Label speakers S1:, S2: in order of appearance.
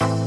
S1: you